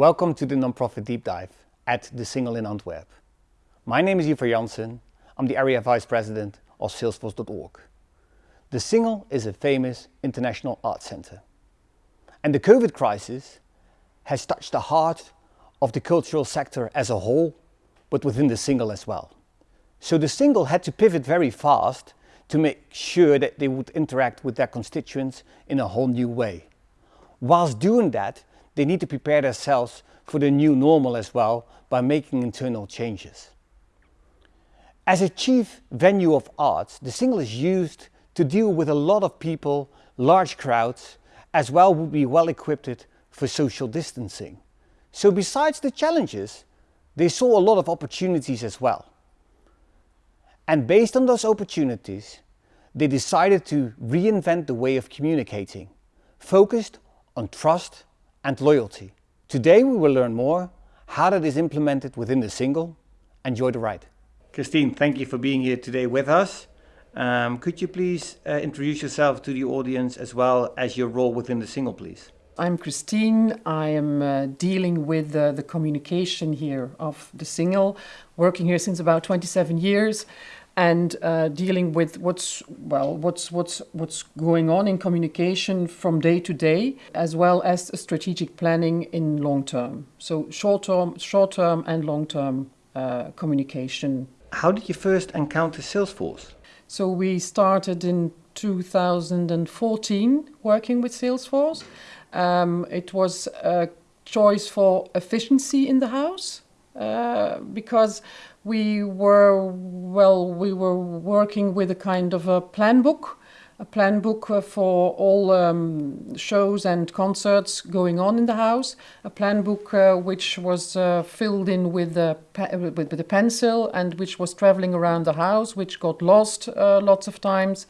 Welcome to the Nonprofit Deep Dive at The Singel in Antwerp. My name is Ivar Janssen. I'm the Area Vice President of Salesforce.org. The Singel is a famous international art center. And the COVID crisis has touched the heart of the cultural sector as a whole, but within the Singel as well. So the Singel had to pivot very fast to make sure that they would interact with their constituents in a whole new way. Whilst doing that, they need to prepare themselves for the new normal as well by making internal changes. As a chief venue of arts, the Singel is used to deal with a lot of people, large crowds, as well would be well equipped for social distancing. So besides the challenges, they saw a lot of opportunities as well. And based on those opportunities, they decided to reinvent the way of communicating, focused on trust and loyalty. Today we will learn more how that is implemented within the Singel. Enjoy the ride. Christine, thank you for being here today with us. Um, could you please uh, introduce yourself to the audience as well as your role within the Singel, please? I'm Christine. I am uh, dealing with uh, the communication here of the Singel, working here since about 27 years and uh, dealing with what's well what's what's what's going on in communication from day to day as well as strategic planning in long term. So short term short term and long term uh, communication. How did you first encounter salesforce? So we started in 2014 working with salesforce um, it was a choice for efficiency in the house uh, because we were well we were working with a kind of a plan book a plan book uh, for all um, shows and concerts going on in the house a plan book uh, which was uh, filled in with a, with, with a pencil and which was traveling around the house which got lost uh, lots of times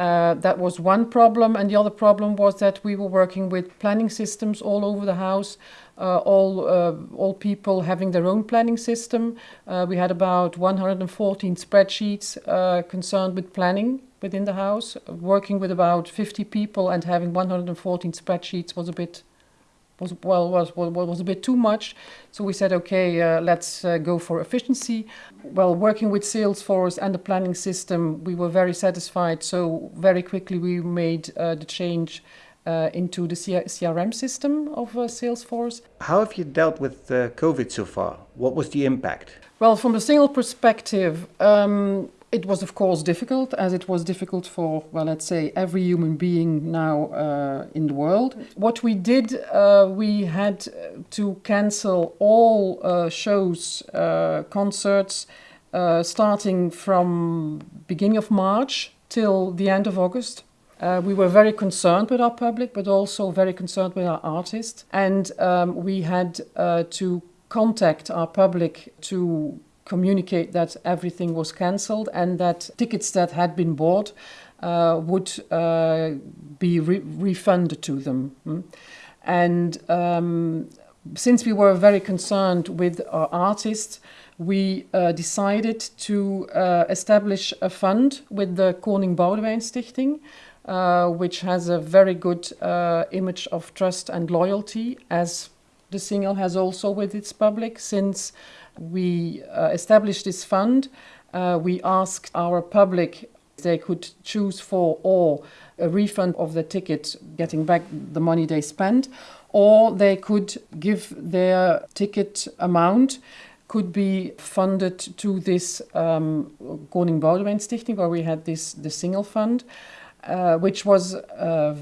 uh, that was one problem and the other problem was that we were working with planning systems all over the house uh, all, uh, all people having their own planning system. Uh, we had about 114 spreadsheets concerned with planning within the house. Working with about 50 people and having 114 spreadsheets was a bit was well was was, was a bit too much. So we said, okay, uh, let's uh, go for efficiency. Well, working with Salesforce and the planning system, we were very satisfied. So very quickly we made uh, the change uh, into the CRM system of uh, Salesforce. How have you dealt with uh, COVID so far? What was the impact? Well, from a Singel perspective, um, it was of course difficult, as it was difficult for, well, let's say, every human being now uh, in the world. What we did, uh, we had to cancel all uh, shows, concerts, starting from beginning of March till the end of August. Uh, we were very concerned with our public, but also very concerned with our artists. And um, we had uh, to contact our public to communicate that everything was cancelled and that tickets that had been bought uh, would uh, be re refunded to them. Mm. And um, since we were very concerned with our artists, we uh, decided to uh, establish a fund with the Koning Boudewijn Stichting uh, which has a very good uh, image of trust and loyalty, as the Singel has also with its public. Since we uh, established this fund, uh, we asked our public they could choose for or a refund of the ticket, getting back the money they spent, or they could give their ticket amount could be funded to this um, Koning Boudewijn Stichting, where we had this the Singel fund. Uh, which was uh,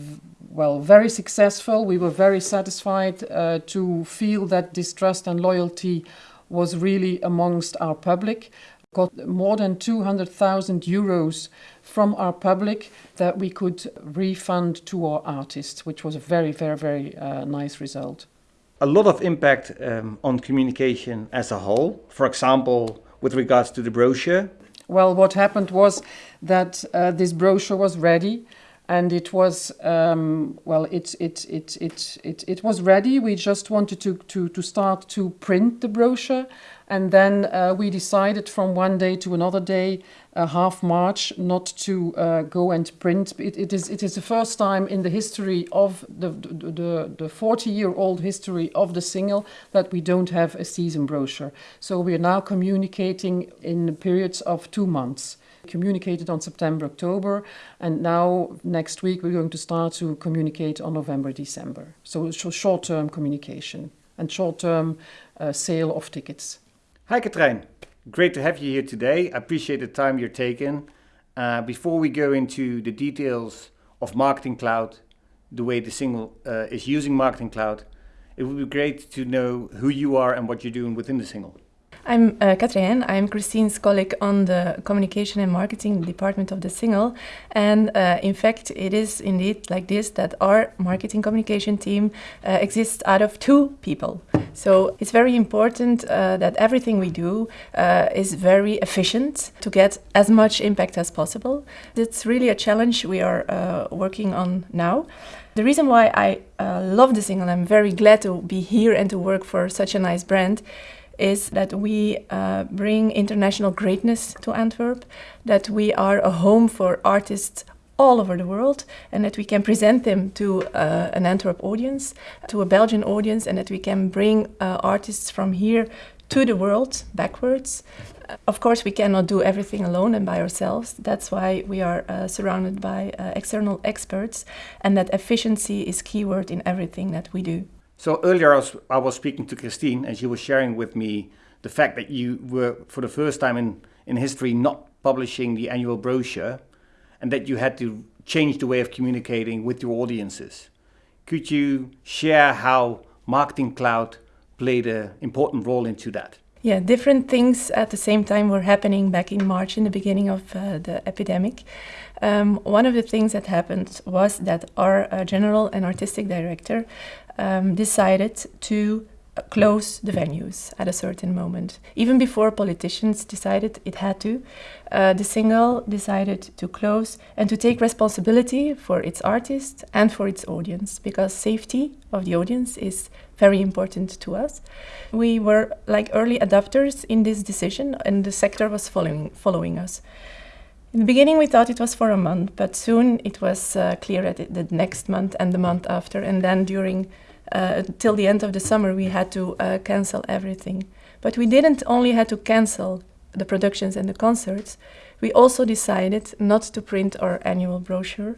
well very successful. We were very satisfied uh, to feel that this trust and loyalty was really amongst our public. Got more than 200,000 euros from our public that we could refund to our artists, which was a very, very, very uh, nice result. A lot of impact um, on communication as a whole. For example, with regards to the brochure, well, what happened was that uh, this brochure was ready and it was um, well it, it it it it it was ready we just wanted to to to start to print the brochure And then uh, we decided from one day to another day, uh, half March, not to uh, go and print. It, it, is, it is the first time in the history of the, the, the 40 year old history of the Singel that we don't have a season brochure. So we are now communicating in periods of two months communicated on September, October, and now next week we're going to start to communicate on November, December. So short-term communication and short-term uh, sale of tickets. Hi, Katrijn. Great to have you here today. I appreciate the time you're taking. Uh, before we go into the details of Marketing Cloud, the way the Singel uh, is using Marketing Cloud, it would be great to know who you are and what you're doing within the Singel. I'm uh. I'm Christine's colleague on the communication and marketing department of the Singel. And uh, in fact, it is indeed like this that our marketing communication team uh, exists out of two people. So it's very important uh, that everything we do uh, is very efficient to get as much impact as possible. It's really a challenge we are uh, working on now. The reason why I love the Singel, I'm very glad to be here and to work for such a nice brand, is that we uh, bring international greatness to Antwerp, that we are a home for artists all over the world and that we can present them to uh, an Antwerp audience, to a Belgian audience, and that we can bring uh, artists from here to the world backwards. Of course, we cannot do everything alone and by ourselves. That's why we are uh, surrounded by uh, external experts and that efficiency is keyword in everything that we do. So earlier I was, I was speaking to Christine and she was sharing with me the fact that you were for the first time in, in history not publishing the annual brochure and that you had to change the way of communicating with your audiences. Could you share how Marketing Cloud played an important role into that? Yeah, different things at the same time were happening back in March in the beginning of uh, the epidemic. Um, one of the things that happened was that our uh, general and artistic director um, decided to close the venues at a certain moment. Even before politicians decided it had to, uh, the Singel decided to close and to take responsibility for its artists and for its audience because safety of the audience is very important to us. We were like early adopters in this decision and the sector was following, following us. In the beginning we thought it was for a month, but soon it was uh, clear that the next month and the month after and then during uh, till the end of the summer we had to uh, cancel everything. But we didn't only had to cancel the productions and the concerts, we also decided not to print our annual brochure.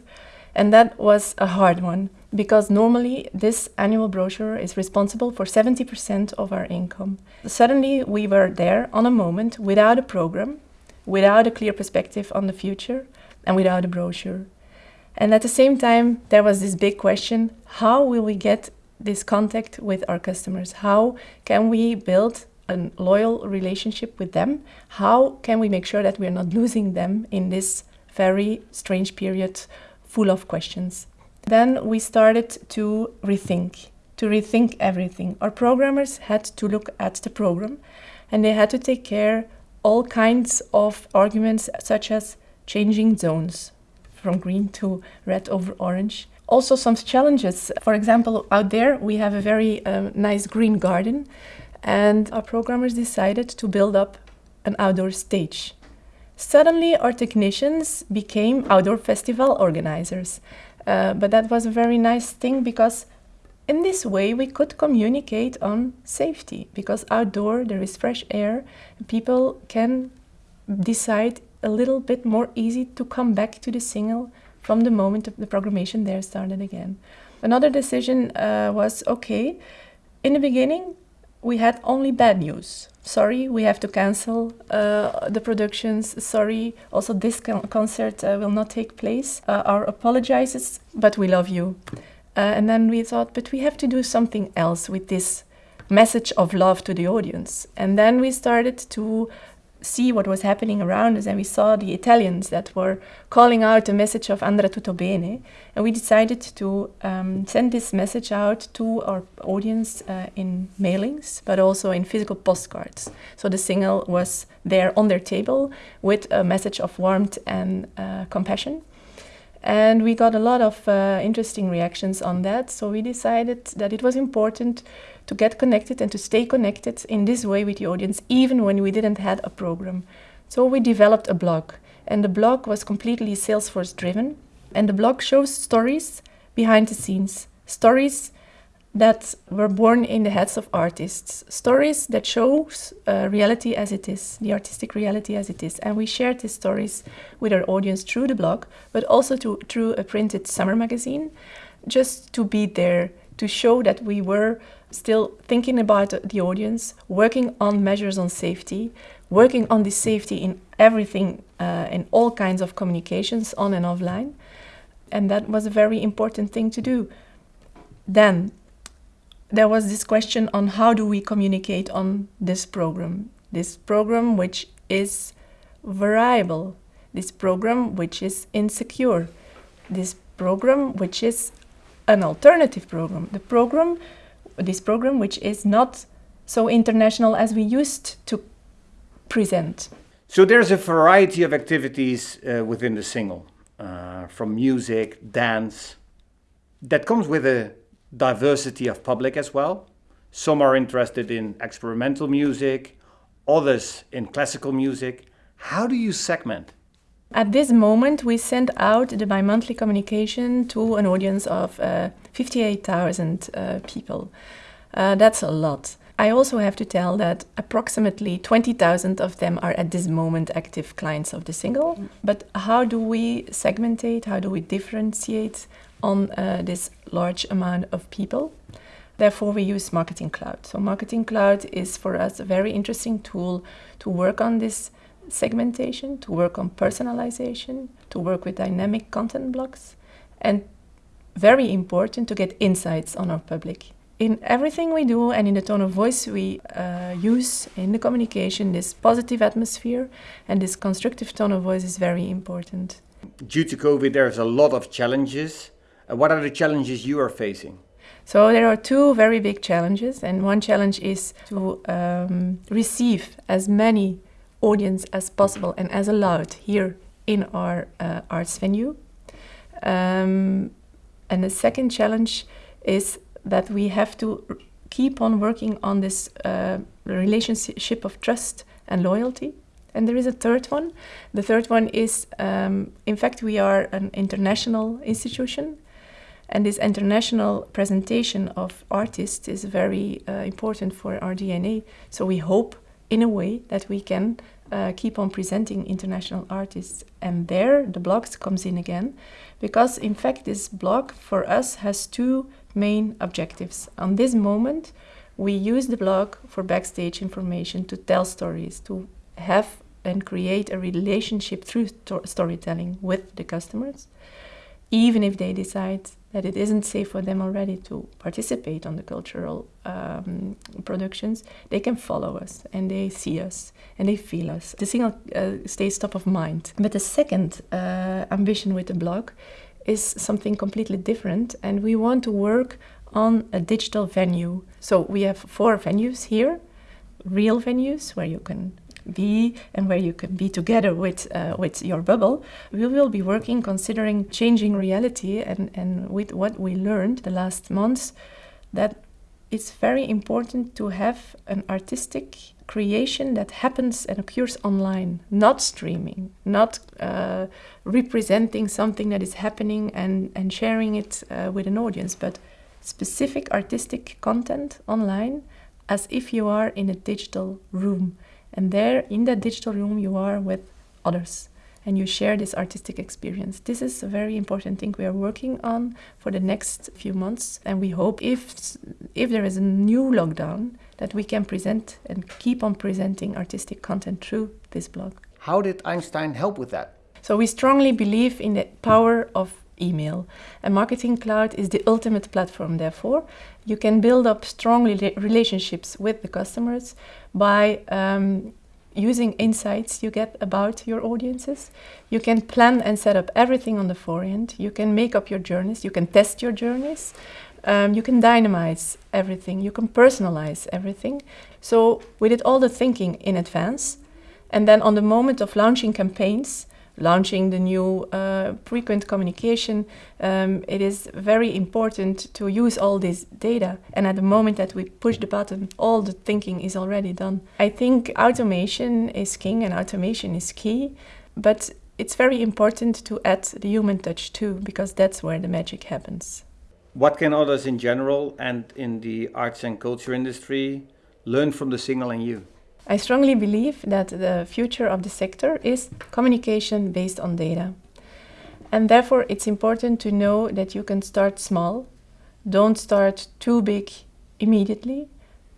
And that was a hard one because normally this annual brochure is responsible for 70% of our income. Suddenly we were there on a moment without a program, without a clear perspective on the future, and without a brochure. And at the same time, there was this big question, how will we get this contact with our customers? How can we build a loyal relationship with them? How can we make sure that we're not losing them in this very strange period full of questions? Then we started to rethink, to rethink everything. Our programmers had to look at the program and they had to take care all kinds of arguments such as changing zones from green to red over orange, also some challenges. For example, out there we have a very um, nice green garden and our programmers decided to build up an outdoor stage. Suddenly our technicians became outdoor festival organizers. Uh, but that was a very nice thing because in this way we could communicate on safety because outdoor there is fresh air people can decide a little bit more easy to come back to the Singel from the moment of the programmation there started again. Another decision uh, was, okay, in the beginning we had only bad news. Sorry, we have to cancel uh, the productions. Sorry, also this con concert uh, will not take place. Uh, our apologizes, but we love you. Uh, and then we thought, but we have to do something else with this message of love to the audience. And then we started to see what was happening around us and we saw the Italians that were calling out the message of Andrà tutto bene and we decided to um, send this message out to our audience uh, in mailings but also in physical postcards. So the Singel was there on their table with a message of warmth and uh, compassion. And we got a lot of uh, interesting reactions on that, so we decided that it was important to get connected and to stay connected in this way with the audience, even when we didn't have a program. So we developed a blog, and the blog was completely Salesforce driven. And the blog shows stories behind the scenes, stories that were born in the heads of artists, stories that shows uh, reality as it is, the artistic reality as it is. And we shared these stories with our audience through the blog, but also to, through a printed summer magazine, just to be there, to show that we were still thinking about the audience, working on measures on safety, working on this safety in everything, uh, in all kinds of communications, on and offline. And that was a very important thing to do. Then there was this question on how do we communicate on this program. This program which is variable, this program which is insecure, this program which is an alternative program, the program, this program which is not so international as we used to present. So there's a variety of activities uh, within the Singel, uh, from music, dance, that comes with a diversity of public as well. Some are interested in experimental music, others in classical music. How do you segment? At this moment, we send out the bi-monthly communication to an audience of uh, 58,000 uh, people. Uh, that's a lot. I also have to tell that approximately 20,000 of them are at this moment active clients of the Singel. But how do we segmentate? How do we differentiate on uh, this large amount of people. Therefore, we use Marketing Cloud. So Marketing Cloud is for us a very interesting tool to work on this segmentation, to work on personalization, to work with dynamic content blocks, and very important to get insights on our public. In everything we do and in the tone of voice we uh, use in the communication, this positive atmosphere and this constructive tone of voice is very important. Due to COVID, there's a lot of challenges what are the challenges you are facing? So there are two very big challenges, and one challenge is to um, receive as many audience as possible and as allowed here in our uh, arts venue. Um, and the second challenge is that we have to keep on working on this uh, relationship of trust and loyalty. And there is a third one. The third one is, um, in fact, we are an international institution and this international presentation of artists is very uh, important for our DNA. So we hope, in a way, that we can uh, keep on presenting international artists. And there the blogs comes in again, because in fact this blog for us has two main objectives. On this moment, we use the blog for backstage information to tell stories, to have and create a relationship through storytelling with the customers, even if they decide that it isn't safe for them already to participate on the cultural um, productions, they can follow us and they see us and they feel us. The Singel uh, stays top of mind. But the second uh, ambition with the blog is something completely different and we want to work on a digital venue. So we have four venues here, real venues where you can be and where you can be together with uh, with your bubble we will be working considering changing reality and and with what we learned the last months that it's very important to have an artistic creation that happens and occurs online, not streaming, not uh, representing something that is happening and, and sharing it uh, with an audience, but specific artistic content online as if you are in a digital room. And there, in that digital room, you are with others and you share this artistic experience. This is a very important thing we are working on for the next few months. And we hope if, if there is a new lockdown, that we can present and keep on presenting artistic content through this blog. How did Einstein help with that? So we strongly believe in the power of email. And Marketing Cloud is the ultimate platform, therefore. You can build up strong relationships with the customers by um, using insights you get about your audiences. You can plan and set up everything on the forehand. You can make up your journeys. You can test your journeys. Um, you can dynamize everything. You can personalize everything. So we did all the thinking in advance. And then on the moment of launching campaigns, launching the new uh, frequent communication, um, it is very important to use all this data. And at the moment that we push the button, all the thinking is already done. I think automation is king and automation is key, but it's very important to add the human touch too, because that's where the magic happens. What can others in general and in the arts and culture industry learn from the Singel and you? I strongly believe that the future of the sector is communication based on data. And therefore, it's important to know that you can start small. Don't start too big immediately.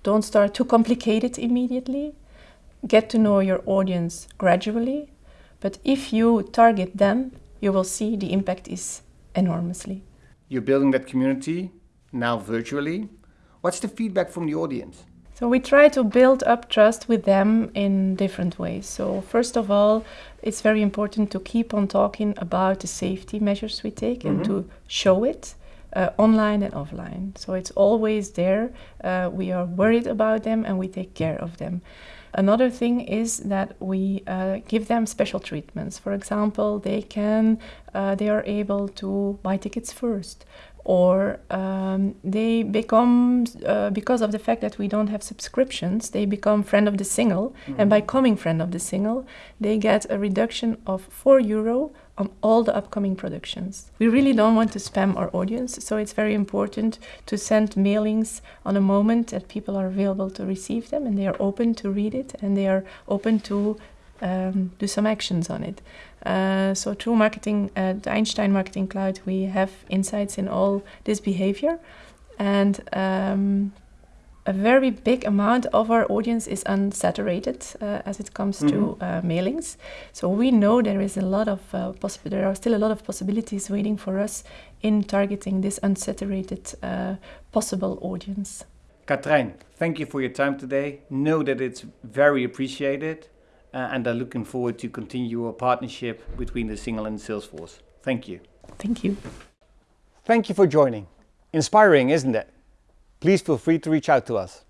Don't start too complicated immediately. Get to know your audience gradually. But if you target them, you will see the impact is enormously. You're building that community now virtually. What's the feedback from the audience? So we try to build up trust with them in different ways. So first of all, it's very important to keep on talking about the safety measures we take mm -hmm. and mm-hmm. to show it uh, online and offline. So it's always there. Uh, we are worried about them and we take care of them. Another thing is that we uh, give them special treatments. For example, they can, uh, they are able to buy tickets first or um, they become uh, because of the fact that we don't have subscriptions they become friend of the Singel mm -hmm. and by coming friend of the Singel they get a reduction of 4 euro on all the upcoming productions we really don't want to spam our audience so it's very important to send mailings on a moment that people are available to receive them and they are open to read it and they are open to um, do some actions on it. Uh, so through marketing, uh, the Einstein Marketing Cloud, we have insights in all this behavior. And um, a very big amount of our audience is unsaturated uh, as it comes mm -hmm. to mm-hmm. uh, mailings. So we know there is a lot of uh, there are still a lot of possibilities waiting for us in targeting this unsaturated uh, possible audience. Katrijn, thank you for your time today. Know that it's very appreciated uh, and are looking forward to continue our partnership between the Singel and Salesforce. Thank you. Thank you. Thank you for joining. Inspiring, isn't it? Please feel free to reach out to us.